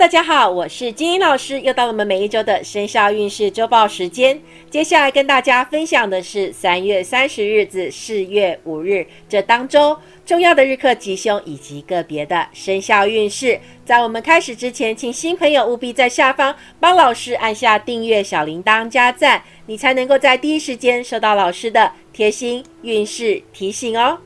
大家好，我是金英老师，又到了我们每一周的生肖运势周报时间。接下来跟大家分享的是三月三十日至四月五日这当周重要的日课吉凶以及个别的生肖运势。在我们开始之前，请新朋友务必在下方帮老师按下订阅、小铃铛、加赞，你才能够在第一时间收到老师的贴心运势提醒哦。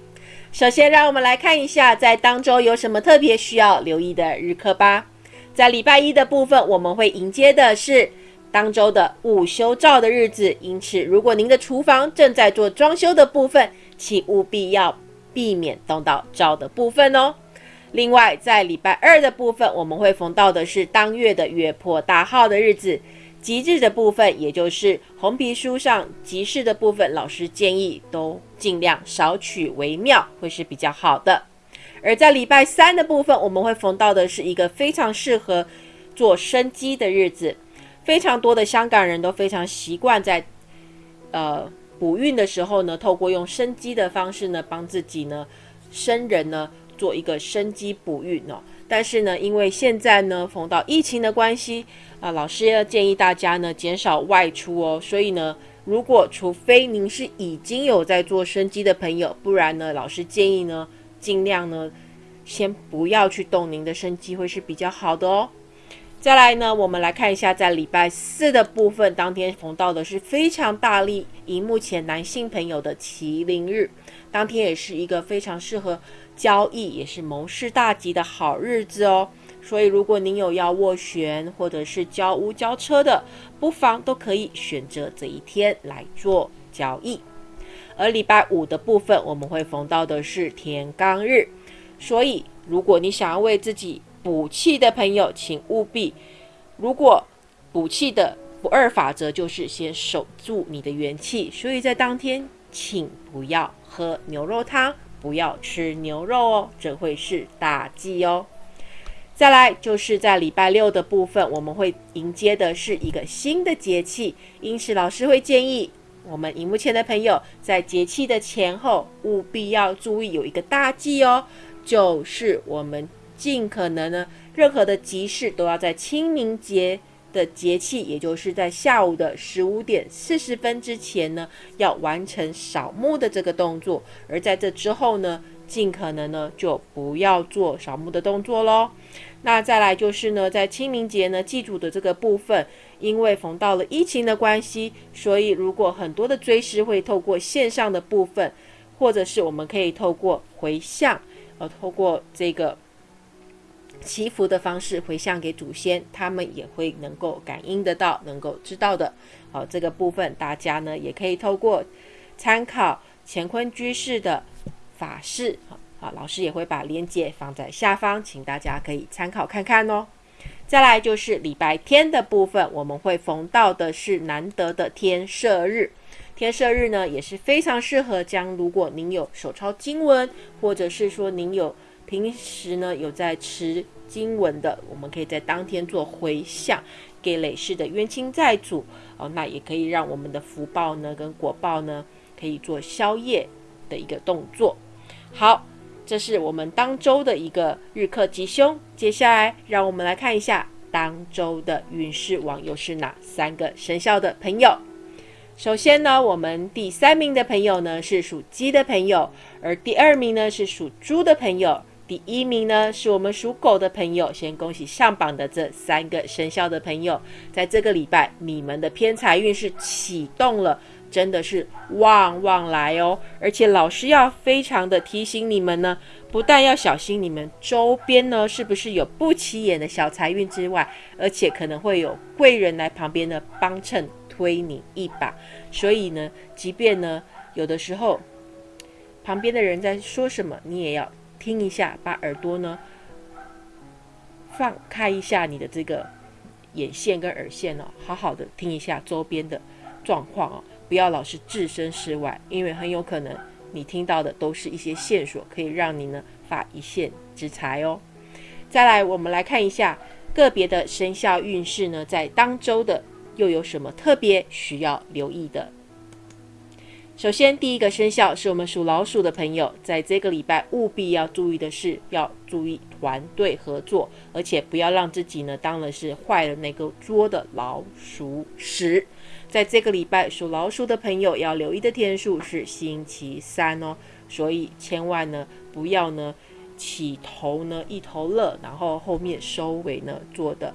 首先，让我们来看一下在当周有什么特别需要留意的日课吧。在礼拜一的部分，我们会迎接的是当周的午休照的日子，因此如果您的厨房正在做装修的部分，请务必要避免动到照的部分哦。另外，在礼拜二的部分，我们会逢到的是当月的月破大号的日子，吉日的部分，也就是红皮书上吉事的部分，老师建议都尽量少取为妙，会是比较好的。而在礼拜三的部分，我们会逢到的是一个非常适合做生机的日子。非常多的香港人都非常习惯在呃补运的时候呢，透过用生机的方式呢，帮自己呢生人呢做一个生机补运哦。但是呢，因为现在呢逢到疫情的关系啊，老师要建议大家呢减少外出哦。所以呢，如果除非您是已经有在做生机的朋友，不然呢，老师建议呢。尽量呢，先不要去动您的生机会是比较好的哦。再来呢，我们来看一下，在礼拜四的部分，当天逢到的是非常大力荧幕前男性朋友的麒麟日，当天也是一个非常适合交易，也是谋事大吉的好日子哦。所以，如果您有要斡旋或者是交屋交车的，不妨都可以选择这一天来做交易。而礼拜五的部分，我们会逢到的是天罡日，所以如果你想要为自己补气的朋友，请务必，如果补气的不二法则就是先守住你的元气，所以在当天，请不要喝牛肉汤，不要吃牛肉哦，这会是大忌哦。再来就是在礼拜六的部分，我们会迎接的是一个新的节气，因此老师会建议。我们荧幕前的朋友，在节气的前后，务必要注意有一个大忌哦，就是我们尽可能呢，任何的集市都要在清明节的节气，也就是在下午的十五点四十分之前呢，要完成扫墓的这个动作，而在这之后呢，尽可能呢，就不要做扫墓的动作喽。那再来就是呢，在清明节呢，祭祖的这个部分，因为逢到了疫情的关系，所以如果很多的追思会透过线上的部分，或者是我们可以透过回向，呃，透过这个祈福的方式回向给祖先，他们也会能够感应得到，能够知道的。好，这个部分大家呢也可以透过参考乾坤居士的法事。啊，老师也会把链接放在下方，请大家可以参考看看哦。再来就是礼拜天的部分，我们会逢到的是难得的天赦日。天赦日呢也是非常适合将，如果您有手抄经文，或者是说您有平时呢有在持经文的，我们可以在当天做回向给累世的冤亲债主哦，那也可以让我们的福报呢跟果报呢可以做宵夜的一个动作。好。这是我们当周的一个日课吉凶。接下来，让我们来看一下当周的运势网又是哪三个生肖的朋友。首先呢，我们第三名的朋友呢是属鸡的朋友，而第二名呢是属猪的朋友，第一名呢是我们属狗的朋友。先恭喜上榜的这三个生肖的朋友，在这个礼拜，你们的偏财运是启动了。真的是旺旺来哦！而且老师要非常的提醒你们呢，不但要小心你们周边呢是不是有不起眼的小财运之外，而且可能会有贵人来旁边呢帮衬推你一把。所以呢，即便呢有的时候旁边的人在说什么，你也要听一下，把耳朵呢放开一下你的这个眼线跟耳线哦，好好的听一下周边的状况哦。不要老是置身事外，因为很有可能你听到的都是一些线索，可以让你呢发一线之财哦。再来，我们来看一下个别的生肖运势呢，在当周的又有什么特别需要留意的？首先，第一个生肖是我们属老鼠的朋友，在这个礼拜务必要注意的是，要注意团队合作，而且不要让自己呢当了是坏了那个桌的老鼠屎。在这个礼拜，属老鼠的朋友要留意的天数是星期三哦，所以千万呢不要呢起头呢一头热，然后后面收尾呢做的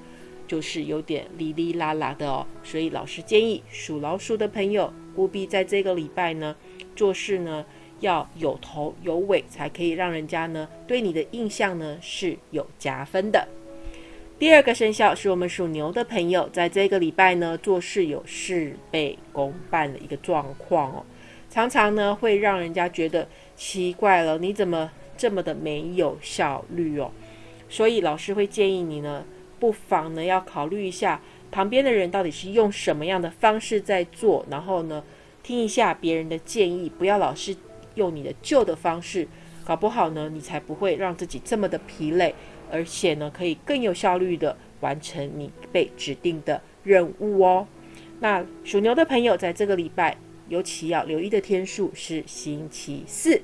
就是有点哩哩啦啦的哦。所以老师建议属老鼠的朋友。务必在这个礼拜呢，做事呢要有头有尾，才可以让人家呢对你的印象呢是有加分的。第二个生肖是我们属牛的朋友，在这个礼拜呢做事有事倍功半的一个状况哦，常常呢会让人家觉得奇怪了，你怎么这么的没有效率哦？所以老师会建议你呢，不妨呢要考虑一下。旁边的人到底是用什么样的方式在做？然后呢，听一下别人的建议，不要老是用你的旧的方式，搞不好呢，你才不会让自己这么的疲累，而且呢，可以更有效率的完成你被指定的任务哦。那属牛的朋友在这个礼拜尤其要留意的天数是星期四。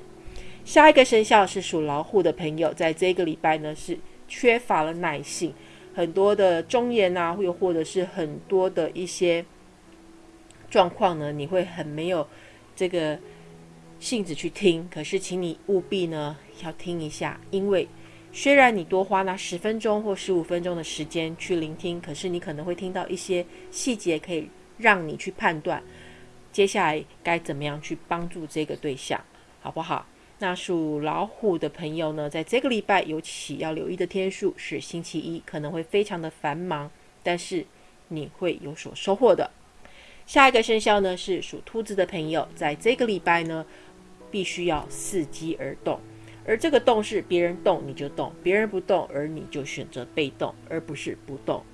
下一个生肖是属老虎的朋友，在这个礼拜呢是缺乏了耐性。很多的忠言啊，又或者是很多的一些状况呢，你会很没有这个性子去听。可是，请你务必呢要听一下，因为虽然你多花那十分钟或十五分钟的时间去聆听，可是你可能会听到一些细节，可以让你去判断接下来该怎么样去帮助这个对象，好不好？那属老虎的朋友呢，在这个礼拜尤其要留意的天数是星期一，可能会非常的繁忙，但是你会有所收获的。下一个生肖呢是属兔子的朋友，在这个礼拜呢，必须要伺机而动，而这个动是别人动你就动，别人不动而你就选择被动，而不是不动，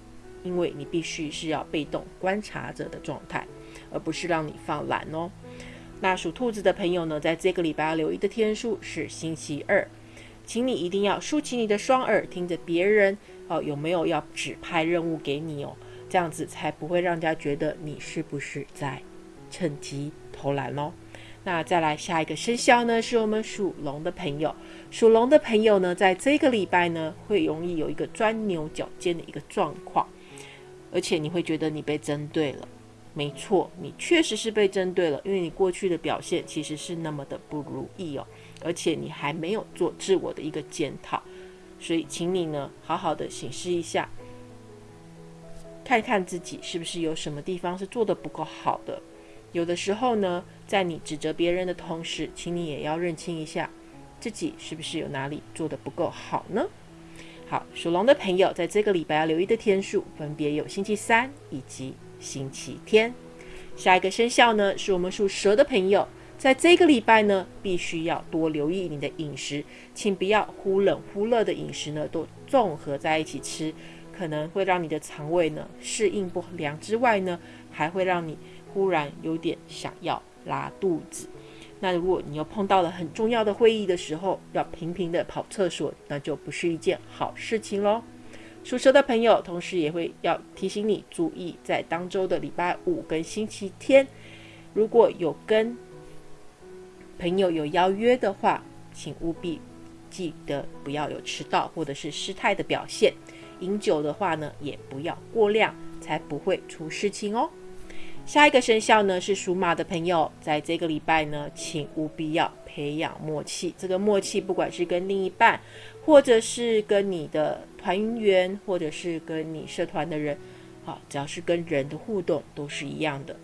因为你必须是要被动观察者的状态，而不是让你放懒哦。那属兔子的朋友呢，在这个礼拜要留意的天数是星期二，请你一定要竖起你的双耳，听着别人哦有没有要指派任务给你哦，这样子才不会让人家觉得你是不是在趁机偷懒哦。那再来下一个生肖呢，是我们属龙的朋友，属龙的朋友呢，在这个礼拜呢，会容易有一个钻牛角尖的一个状况，而且你会觉得你被针对了。没错，你确实是被针对了，因为你过去的表现其实是那么的不如意哦，而且你还没有做自我的一个检讨，所以请你呢好好的审视一下，看看自己是不是有什么地方是做的不够好的。有的时候呢，在你指责别人的同时，请你也要认清一下自己是不是有哪里做的不够好呢？好，属龙的朋友在这个礼拜要留意的天数分别有星期三以及。星期天，下一个生肖呢，是我们属蛇的朋友，在这个礼拜呢，必须要多留意你的饮食，请不要忽冷忽热的饮食呢，都综合在一起吃，可能会让你的肠胃呢适应不良之外呢，还会让你忽然有点想要拉肚子。那如果你又碰到了很重要的会议的时候，要频频的跑厕所，那就不是一件好事情喽。属蛇的朋友，同时也会要提醒你注意，在当周的礼拜五跟星期天，如果有跟朋友有邀约的话，请务必记得不要有迟到或者是失态的表现。饮酒的话呢，也不要过量，才不会出事情哦。下一个生肖呢是属马的朋友，在这个礼拜呢，请务必要培养默契。这个默契，不管是跟另一半，或者是跟你的。团员或者是跟你社团的人，好，只要是跟人的互动都是一样的，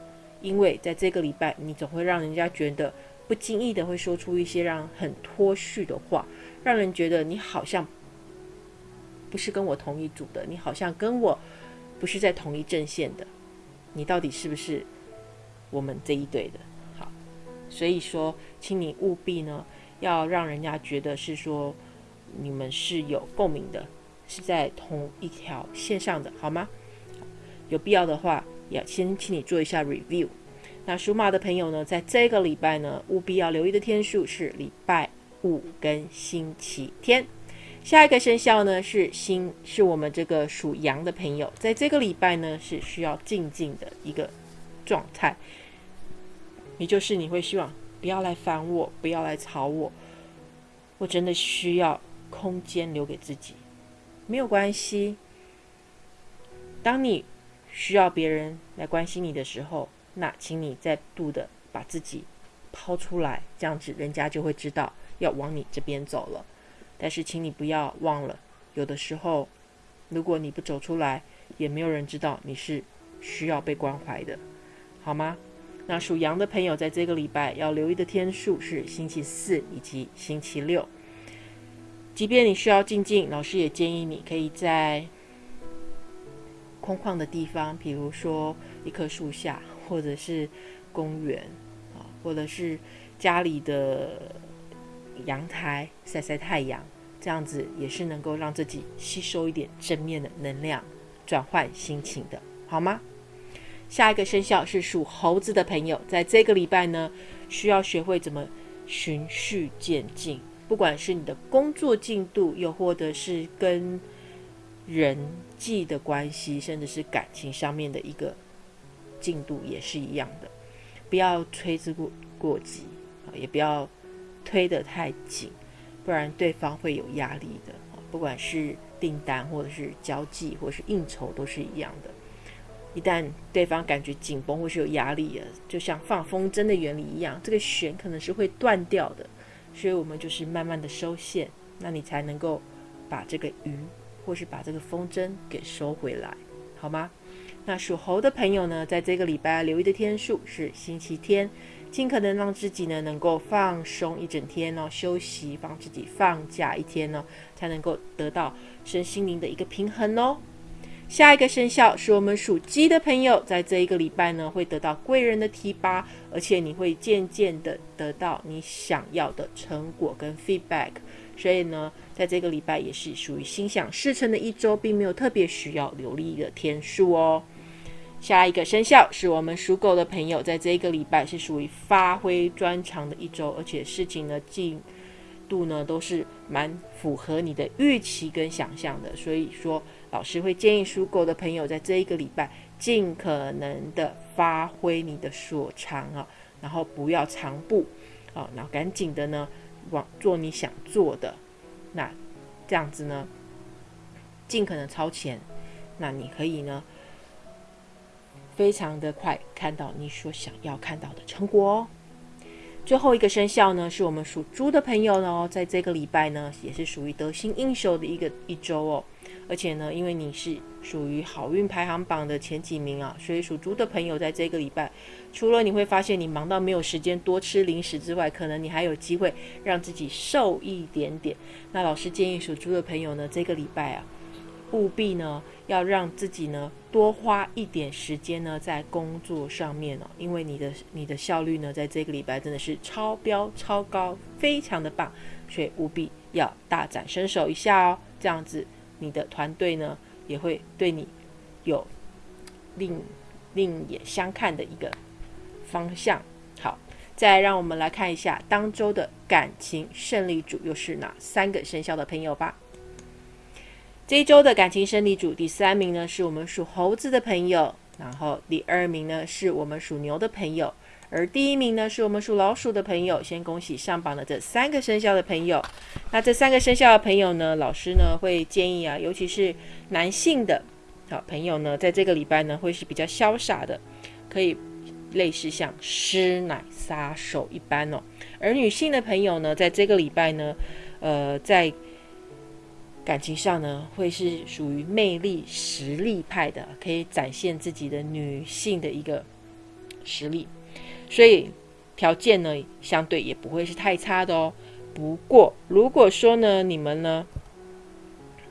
因为在这个礼拜，你总会让人家觉得不经意的会说出一些让很脱序的话，让人觉得你好像不是跟我同一组的，你好像跟我不是在同一阵线的，你到底是不是我们这一队的？好，所以说，请你务必呢，要让人家觉得是说你们是有共鸣的。是在同一条线上的，好吗？有必要的话，要先请你做一下 review。那属马的朋友呢，在这个礼拜呢，务必要留意的天数是礼拜五跟星期天。下一个生肖呢是星，是我们这个属羊的朋友，在这个礼拜呢是需要静静的一个状态，也就是你会希望不要来烦我，不要来吵我，我真的需要空间留给自己，没有关系。当你需要别人来关心你的时候，那请你再度的把自己抛出来，这样子人家就会知道要往你这边走了。但是，请你不要忘了，有的时候，如果你不走出来，也没有人知道你是需要被关怀的，好吗？那属羊的朋友在这个礼拜要留意的天数是星期四以及星期六。即便你需要静静，老师也建议你可以在空旷的地方，比如说一棵树下，或者是公园啊，或者是家里的。阳台晒晒太阳，这样子也是能够让自己吸收一点正面的能量，转换心情的，好吗？下一个生肖是属猴子的朋友，在这个礼拜呢，需要学会怎么循序渐进，不管是你的工作进度，又或者是跟人际的关系，甚至是感情上面的一个进度，也是一样的，不要催之过过急啊，也不要。推得太紧，不然对方会有压力的。不管是订单，或者是交际，或者是应酬，都是一样的。一旦对方感觉紧绷或是有压力了，就像放风筝的原理一样，这个弦可能是会断掉的。所以我们就是慢慢的收线，那你才能够把这个鱼或是把这个风筝给收回来，好吗？那属猴的朋友呢，在这个礼拜留意的天数是星期天。尽可能让自己呢能够放松一整天哦，休息，帮自己放假一天呢，才能够得到身心灵的一个平衡哦。下一个生肖是我们属鸡的朋友，在这一个礼拜呢会得到贵人的提拔，而且你会渐渐的得到你想要的成果跟 feedback，所以呢，在这个礼拜也是属于心想事成的一周，并没有特别需要留力的天数哦。下一个生肖是我们属狗的朋友，在这一个礼拜是属于发挥专长的一周，而且事情的进度呢都是蛮符合你的预期跟想象的。所以说，老师会建议属狗的朋友在这一个礼拜尽可能的发挥你的所长啊，然后不要长步啊，然后赶紧的呢往做你想做的，那这样子呢，尽可能超前，那你可以呢。非常的快，看到你所想要看到的成果哦。最后一个生肖呢，是我们属猪的朋友呢，在这个礼拜呢，也是属于得心应手的一个一周哦。而且呢，因为你是属于好运排行榜的前几名啊，所以属猪的朋友在这个礼拜，除了你会发现你忙到没有时间多吃零食之外，可能你还有机会让自己瘦一点点。那老师建议属猪的朋友呢，这个礼拜啊。务必呢，要让自己呢多花一点时间呢在工作上面哦，因为你的你的效率呢在这个礼拜真的是超标超高，非常的棒，所以务必要大展身手一下哦，这样子你的团队呢也会对你有另另眼相看的一个方向。好，再让我们来看一下当周的感情胜利组又是哪三个生肖的朋友吧。这一周的感情胜利组第三名呢，是我们属猴子的朋友；然后第二名呢，是我们属牛的朋友；而第一名呢，是我们属老鼠的朋友。先恭喜上榜的这三个生肖的朋友。那这三个生肖的朋友呢，老师呢会建议啊，尤其是男性的好朋友呢，在这个礼拜呢会是比较潇洒的，可以类似像师奶杀手一般哦。而女性的朋友呢，在这个礼拜呢，呃，在感情上呢，会是属于魅力实力派的，可以展现自己的女性的一个实力，所以条件呢，相对也不会是太差的哦。不过，如果说呢，你们呢，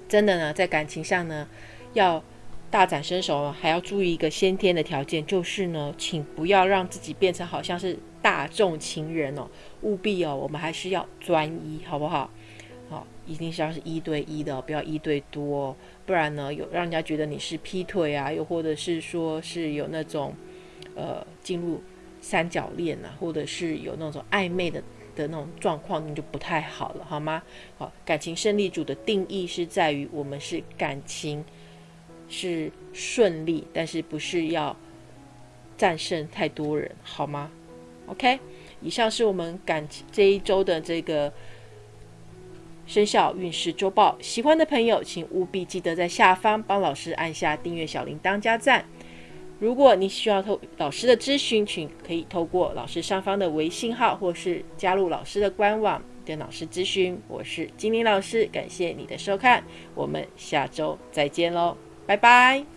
真的呢，在感情上呢，要大展身手，还要注意一个先天的条件，就是呢，请不要让自己变成好像是大众情人哦，务必哦，我们还是要专一，好不好？好，一定是要是一对一的，不要一对多，不然呢，有让人家觉得你是劈腿啊，又或者是说是有那种，呃，进入三角恋啊，或者是有那种暧昧的的那种状况，你就不太好了，好吗？好，感情胜利组的定义是在于我们是感情是顺利，但是不是要战胜太多人，好吗？OK，以上是我们感情这一周的这个生肖运势周报。喜欢的朋友，请务必记得在下方帮老师按下订阅小铃铛加赞。如果你需要透老师的咨询，请可以透过老师上方的微信号，或是加入老师的官网跟老师咨询。我是金玲老师，感谢你的收看，我们下周再见喽，拜拜。